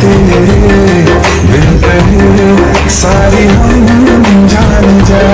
तू मेरे बिन सारी